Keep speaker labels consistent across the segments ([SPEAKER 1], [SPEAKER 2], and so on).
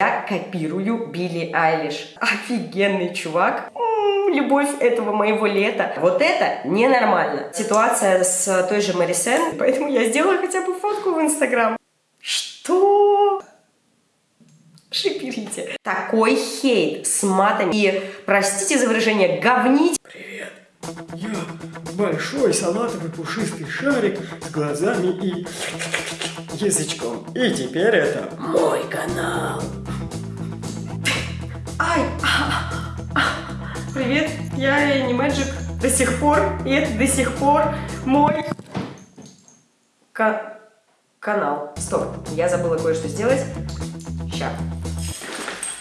[SPEAKER 1] Я копирую Билли Айлиш. Офигенный чувак. М-м, любовь этого моего лета. Вот это ненормально. Ситуация с той же Мэри Сен, поэтому я сделала хотя бы фотку в Инстаграм. Что? Шиперите. Такой хейт с матами и, простите за выражение, говнить.
[SPEAKER 2] Привет, я большой салатовый пушистый шарик с глазами и язычком. И теперь это мой канал.
[SPEAKER 1] Привет, я не Мэджик до сих пор, и это до сих пор мой ка канал. Стоп, я забыла кое-что сделать. Ща.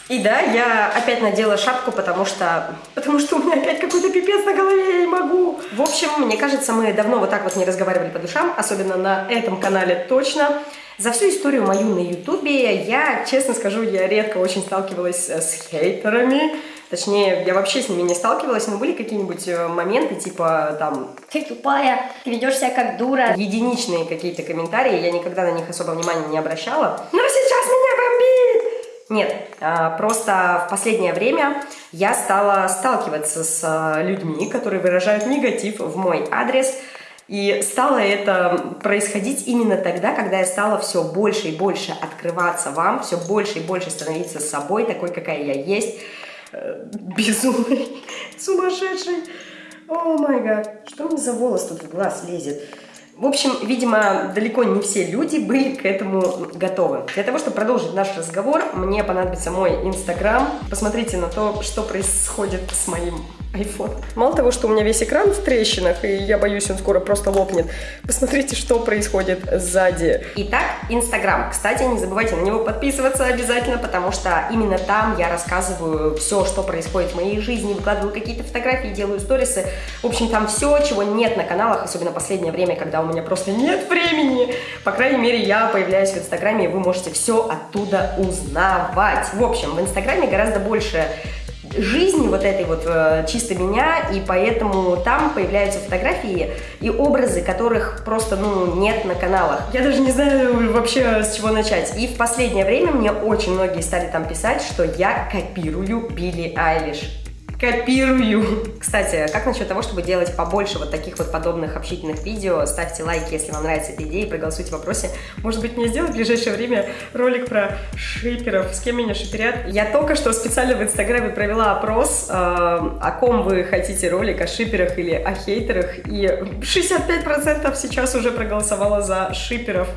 [SPEAKER 1] И да, я опять надела шапку, потому что... Потому что у меня опять какой-то пипец на голове, я не могу. В общем, мне кажется, мы давно вот так вот не разговаривали по душам, особенно на этом канале точно. За всю историю мою на ютубе я, честно скажу, я редко очень сталкивалась э, с хейтерами. Точнее, я вообще с ними не сталкивалась, но были какие-нибудь э, моменты, типа там «Ты тупая, ты ведешь себя как дура». Единичные какие-то комментарии, я никогда на них особо внимания не обращала. Но сейчас меня бомбит! Нет, а, просто в последнее время я стала сталкиваться с э, людьми, которые выражают негатив в мой адрес, и стало это происходить именно тогда, когда я стала все больше и больше открываться вам, все больше и больше становиться собой, такой, какая я есть, безумной, сумасшедшей. О май гад, что мне за волос тут в глаз лезет? В общем, видимо, далеко не все люди были к этому готовы. Для того, чтобы продолжить наш разговор, мне понадобится мой инстаграм. Посмотрите на то, что происходит с моим iPhone. Мало того, что у меня весь экран в трещинах, и я боюсь, он скоро просто лопнет. Посмотрите, что происходит сзади. Итак, Инстаграм. Кстати, не забывайте на него подписываться обязательно, потому что именно там я рассказываю все, что происходит в моей жизни, выкладываю какие-то фотографии, делаю сторисы. В общем, там все, чего нет на каналах, особенно последнее время, когда у меня просто нет времени. По крайней мере, я появляюсь в Инстаграме, и вы можете все оттуда узнавать. В общем, в Инстаграме гораздо больше жизни вот этой вот э, чисто меня, и поэтому там появляются фотографии и образы, которых просто, ну, нет на каналах. Я даже не знаю вообще с чего начать. И в последнее время мне очень многие стали там писать, что я копирую Билли Айлиш копирую. Кстати, как насчет того, чтобы делать побольше вот таких вот подобных общительных видео? Ставьте лайки, если вам нравится эта идея, и проголосуйте в вопросе. Может быть, мне сделать в ближайшее время ролик про шиперов, с кем меня шиперят? Я только что специально в Инстаграме провела опрос, э, о ком вы хотите ролик, о шиперах или о хейтерах, и 65% сейчас уже проголосовало за шиперов.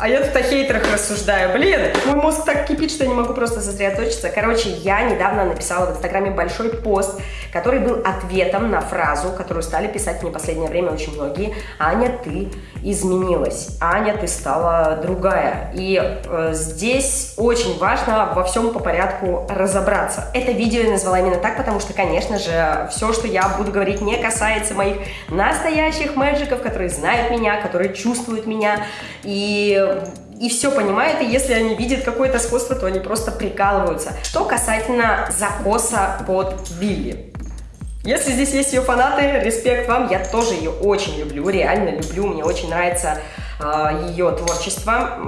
[SPEAKER 1] А я тут о хейтерах рассуждаю. Блин, мой мозг так кипит, что я не могу просто сосредоточиться. Короче, я недавно написала в Инстаграме большой пост, который был ответом на фразу, которую стали писать мне в последнее время очень многие. Аня, ты изменилась. Аня, ты стала другая. И э, здесь очень важно во всем по порядку разобраться. Это видео я назвала именно так, потому что, конечно же, все, что я буду говорить, не касается моих настоящих мэджиков, которые знают меня, которые чувствуют меня. И и все понимают, и если они видят какое-то сходство, то они просто прикалываются. Что касательно закоса под Билли. Если здесь есть ее фанаты, респект вам, я тоже ее очень люблю, реально люблю, мне очень нравится э, ее творчество,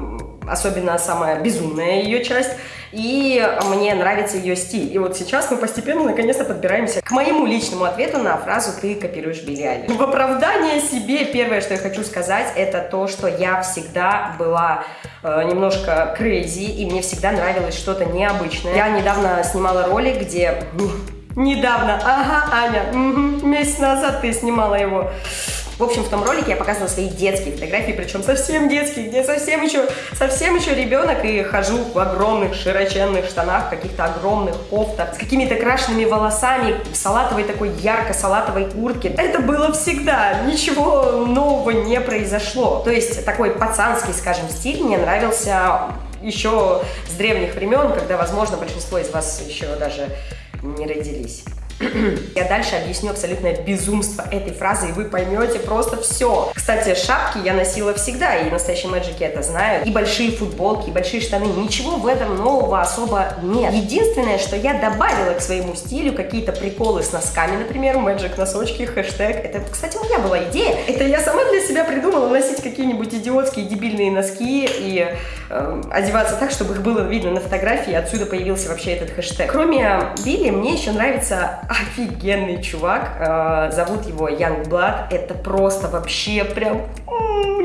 [SPEAKER 1] особенно самая безумная ее часть и мне нравится ее стиль. И вот сейчас мы постепенно наконец-то подбираемся к моему личному ответу на фразу «ты копируешь Билли Айлиш». В оправдание себе первое, что я хочу сказать, это то, что я всегда была э, немножко crazy, и мне всегда нравилось что-то необычное. Я недавно снимала ролик, где... Недавно, ага, Аня, угу, месяц назад ты снимала его. В общем, в том ролике я показывала свои детские фотографии, причем совсем детские, где совсем еще, совсем еще ребенок, и хожу в огромных широченных штанах, каких-то огромных кофтах, с какими-то крашенными волосами, в салатовой такой ярко-салатовой куртке. Это было всегда, ничего нового не произошло. То есть такой пацанский, скажем, стиль мне нравился еще с древних времен, когда, возможно, большинство из вас еще даже не родились. Я дальше объясню абсолютное безумство этой фразы, и вы поймете просто все. Кстати, шапки я носила всегда, и настоящие мэджики это знают. И большие футболки, и большие штаны. Ничего в этом нового особо нет. Единственное, что я добавила к своему стилю, какие-то приколы с носками, например, мэджик носочки, хэштег. Это, кстати, моя была идея. Это я сама для себя придумала носить какие-нибудь идиотские дебильные носки и э, одеваться так, чтобы их было видно на фотографии, отсюда появился вообще этот хэштег. Кроме Билли, мне еще нравится офигенный чувак, э, зовут его Youngblood, это просто вообще прям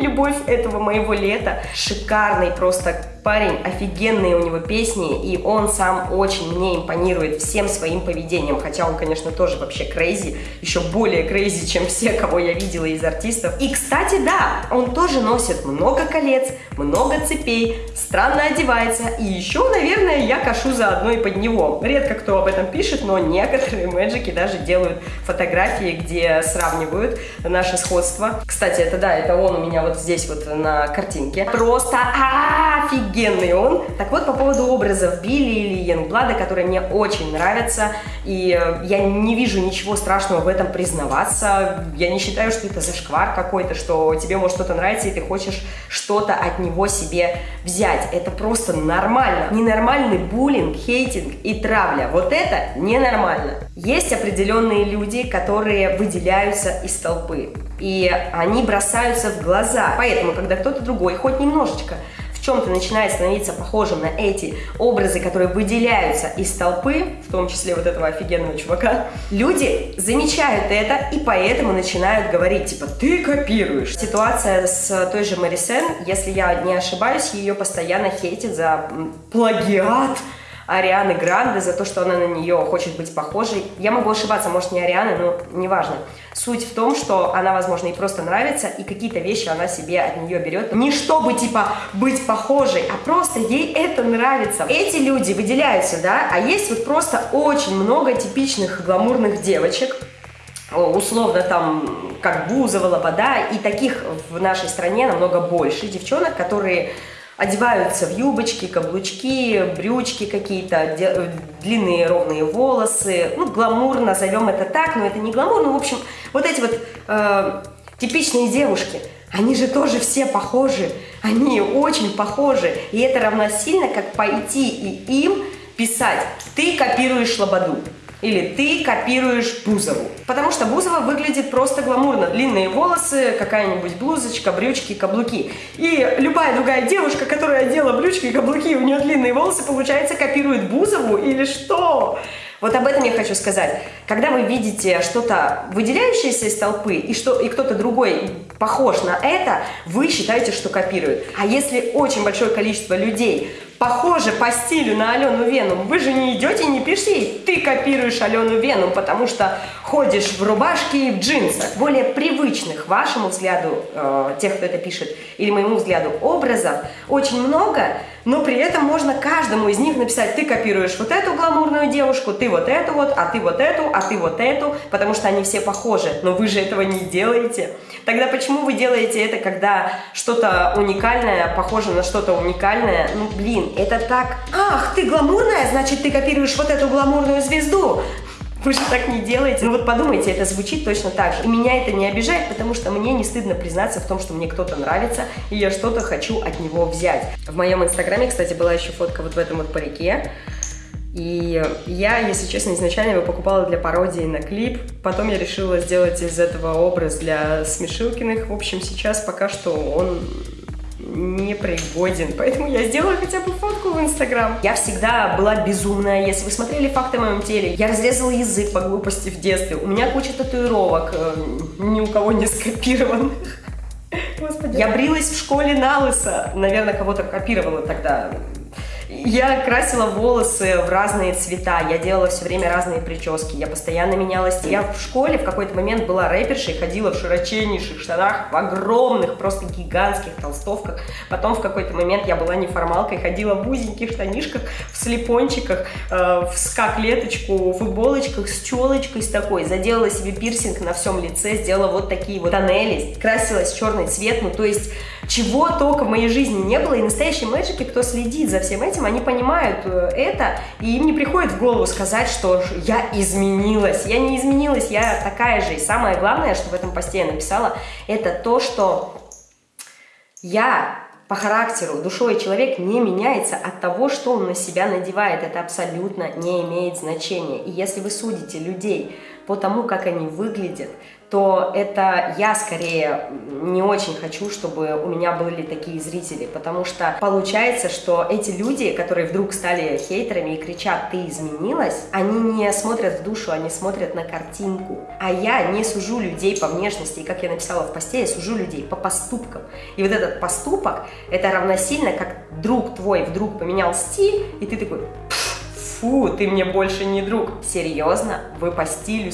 [SPEAKER 1] любовь этого моего лета, шикарный просто парень, офигенные у него песни, и он сам очень мне импонирует всем своим поведением, хотя он, конечно, тоже вообще crazy, еще более crazy, чем все, кого я видела из артистов. И, кстати, да, он тоже носит много колец, много цепей, странно одевается, и еще, наверное, я кошу заодно и под него. Редко кто об этом пишет, но некоторые мэджики даже делают фотографии, где сравнивают наше сходство. Кстати, это да, это он у меня вот здесь вот на картинке. Просто офигенно! Офигенный он. Так вот, по поводу образов Билли или Янгблада, которые мне очень нравятся, и э, я не вижу ничего страшного в этом признаваться. Я не считаю, что это зашквар какой-то, что тебе может что-то нравится, и ты хочешь что-то от него себе взять. Это просто нормально. Ненормальный буллинг, хейтинг и травля. Вот это ненормально. Есть определенные люди, которые выделяются из толпы. И они бросаются в глаза. Поэтому, когда кто-то другой, хоть немножечко, чем-то начинает становиться похожим на эти образы, которые выделяются из толпы, в том числе вот этого офигенного чувака, люди замечают это и поэтому начинают говорить, типа, ты копируешь. Ситуация с той же Марисен, если я не ошибаюсь, ее постоянно хейтят за плагиат, Арианы Гранде за то, что она на нее хочет быть похожей. Я могу ошибаться, может не Арианы, но неважно. Суть в том, что она, возможно, ей просто нравится, и какие-то вещи она себе от нее берет. Не чтобы, типа, быть похожей, а просто ей это нравится. Эти люди выделяются, да, а есть вот просто очень много типичных гламурных девочек, условно там, как Бузова, Лобода, и таких в нашей стране намного больше девчонок, которые одеваются в юбочки, каблучки, брючки какие-то, длинные ровные волосы, ну, гламур, назовем это так, но это не гламур, ну, в общем, вот эти вот э, типичные девушки, они же тоже все похожи, они очень похожи, и это равносильно, как пойти и им писать «ты копируешь Лободу», или ты копируешь Бузову. Потому что Бузова выглядит просто гламурно. Длинные волосы, какая-нибудь блузочка, брючки, каблуки. И любая другая девушка, которая одела брючки и каблуки, у нее длинные волосы, получается, копирует Бузову или что? Вот об этом я хочу сказать. Когда вы видите что-то выделяющееся из толпы, и, что, и кто-то другой похож на это, вы считаете, что копирует. А если очень большое количество людей похоже по стилю на Алену Веном, вы же не идете и не пишите ей, ты копируешь Алену Веном, потому что ходишь в рубашке и в джинсах. Более привычных вашему взгляду, э, тех, кто это пишет, или моему взгляду, образов очень много, но при этом можно каждому из них написать, ты копируешь вот эту гламурную девушку, ты вот эту вот, а ты вот эту, а ты вот эту, потому что они все похожи, но вы же этого не делаете. Тогда почему вы делаете это, когда что-то уникальное похоже на что-то уникальное? Ну, блин, это так... Ах, ты гламурная, значит, ты копируешь вот эту гламурную звезду. Вы же так не делаете. Ну вот подумайте, это звучит точно так же. И меня это не обижает, потому что мне не стыдно признаться в том, что мне кто-то нравится, и я что-то хочу от него взять. В моем инстаграме, кстати, была еще фотка вот в этом вот парике. И я, если честно, изначально его покупала для пародии на клип. Потом я решила сделать из этого образ для Смешилкиных. В общем, сейчас пока что он не пригоден, поэтому я сделала хотя бы фотку в Инстаграм. Я всегда была безумная, если вы смотрели факты о моем теле, я разрезала язык по глупости в детстве, у меня куча татуировок, э, ни у кого не скопированных. Господи. Я брилась в школе на лысо, наверное, кого-то копировала тогда, я красила волосы в разные цвета, я делала все время разные прически, я постоянно менялась. Я в школе в какой-то момент была рэпершей, ходила в широченнейших штанах, в огромных, просто гигантских толстовках. Потом в какой-то момент я была неформалкой, ходила в узеньких штанишках, в слепончиках, э, в ска-клеточку, футболочках с челочкой с такой. Заделала себе пирсинг на всем лице, сделала вот такие вот тоннели, красилась в черный цвет, ну то есть чего только в моей жизни не было. И настоящие мэджики, кто следит за всем этим, они понимают э, это, и им не приходит в голову сказать, что я изменилась. Я не изменилась, я такая же. И самое главное, что в этом посте я написала, это то, что я по характеру, душой человек не меняется от того, что он на себя надевает. Это абсолютно не имеет значения. И если вы судите людей по тому, как они выглядят, то это я скорее не очень хочу, чтобы у меня были такие зрители, потому что получается, что эти люди, которые вдруг стали хейтерами и кричат «ты изменилась», они не смотрят в душу, они смотрят на картинку. А я не сужу людей по внешности, и как я написала в посте, я сужу людей по поступкам. И вот этот поступок, это равносильно, как друг твой вдруг поменял стиль, и ты такой фу, ты мне больше не друг. Серьезно? Вы по стилю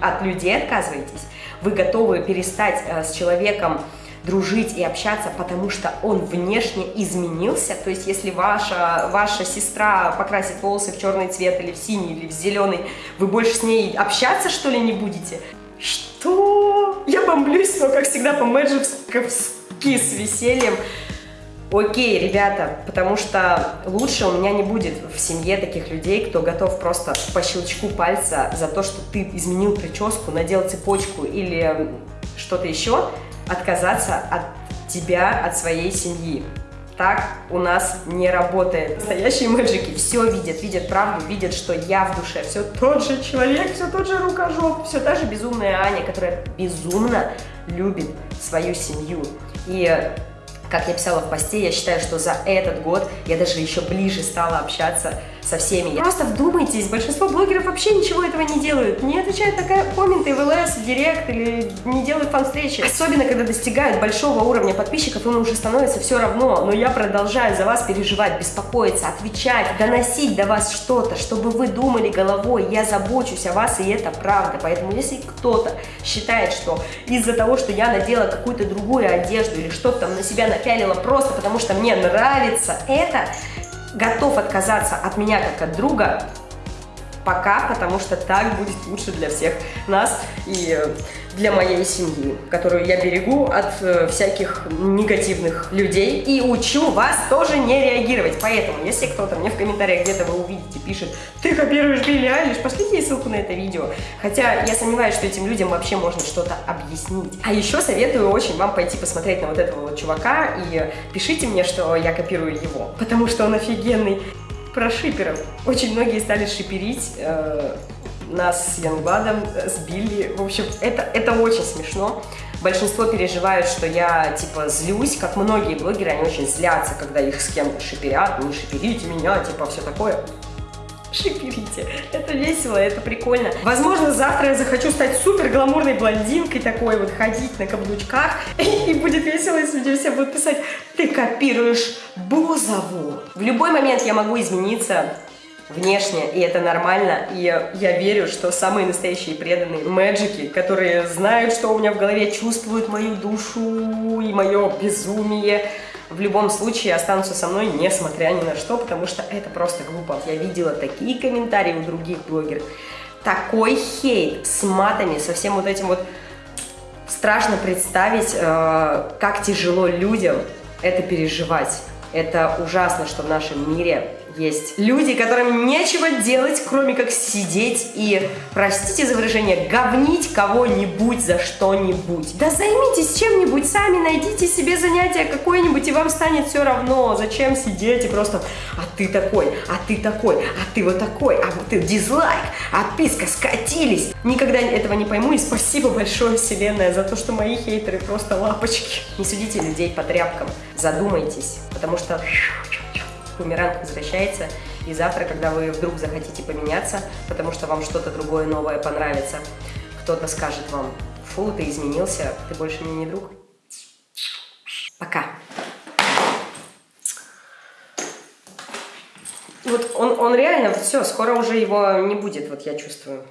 [SPEAKER 1] от людей отказываетесь? Вы готовы перестать э, с человеком дружить и общаться, потому что он внешне изменился. То есть, если ваша, ваша сестра покрасит волосы в черный цвет или в синий, или в зеленый, вы больше с ней общаться, что ли, не будете? Что? Я бомблюсь, но, как всегда, по-мэджевски с весельем. Окей, ребята, потому что лучше у меня не будет в семье таких людей, кто готов просто по щелчку пальца за то, что ты изменил прическу, надел цепочку или что-то еще, отказаться от тебя, от своей семьи. Так у нас не работает. Настоящие мэджики все видят, видят правду, видят, что я в душе все тот же человек, все тот же рукожоп, все та же безумная Аня, которая безумно любит свою семью. И как я писала в посте, я считаю, что за этот год я даже еще ближе стала общаться со всеми. Просто вдумайтесь, большинство блогеров вообще ничего этого не делают. Не отвечают на комменты в ЛС, в Директ или не делают фан-встречи. Особенно, когда достигают большого уровня подписчиков, им уже становится все равно. Но я продолжаю за вас переживать, беспокоиться, отвечать, доносить до вас что-то, чтобы вы думали головой, я забочусь о вас, и это правда. Поэтому если кто-то считает, что из-за того, что я надела какую-то другую одежду или что-то там на себя напялила просто потому, что мне нравится это, готов отказаться от меня как от друга, пока, потому что так будет лучше для всех нас. И для моей семьи, которую я берегу от э, всяких негативных людей и учу вас тоже не реагировать. Поэтому, если кто-то мне в комментариях где-то вы увидите, пишет, ты копируешь Билли Айлиш, пошлите ей ссылку на это видео. Хотя я сомневаюсь, что этим людям вообще можно что-то объяснить. А еще советую очень вам пойти посмотреть на вот этого вот чувака и пишите мне, что я копирую его, потому что он офигенный про шиперов. Очень многие стали шиперить э, нас с Янгладом, с Билли. В общем, это, это очень смешно. Большинство переживают, что я, типа, злюсь, как многие блогеры, они очень злятся, когда их с кем-то шиперят, не шиперите меня, типа, все такое шиперите. Это весело, это прикольно. Возможно, завтра я захочу стать супер гламурной блондинкой такой, вот ходить на каблучках. И будет весело, если люди все будут писать, ты копируешь Бузову. В любой момент я могу измениться внешне, и это нормально, и я верю, что самые настоящие преданные мэджики, которые знают, что у меня в голове, чувствуют мою душу и мое безумие, в любом случае останутся со мной, несмотря ни на что, потому что это просто глупо. Я видела такие комментарии у других блогеров, такой хейт с матами, со всем вот этим вот... Страшно представить, э, как тяжело людям это переживать. Это ужасно, что в нашем мире есть люди, которым нечего делать, кроме как сидеть и, простите за выражение, говнить кого-нибудь за что-нибудь. Да займитесь чем-нибудь сами, найдите себе занятие какое-нибудь, и вам станет все равно. Зачем сидеть и просто, а ты такой, а ты такой, а ты вот такой, а ты дизлайк, отписка, скатились. Никогда этого не пойму, и спасибо большое, вселенная, за то, что мои хейтеры просто лапочки. Не судите людей по тряпкам, задумайтесь, потому что бумеранг возвращается, и завтра, когда вы вдруг захотите поменяться, потому что вам что-то другое новое понравится, кто-то скажет вам, фу, ты изменился, ты больше мне не друг. Пока. Вот он, он реально, все, скоро уже его не будет, вот я чувствую.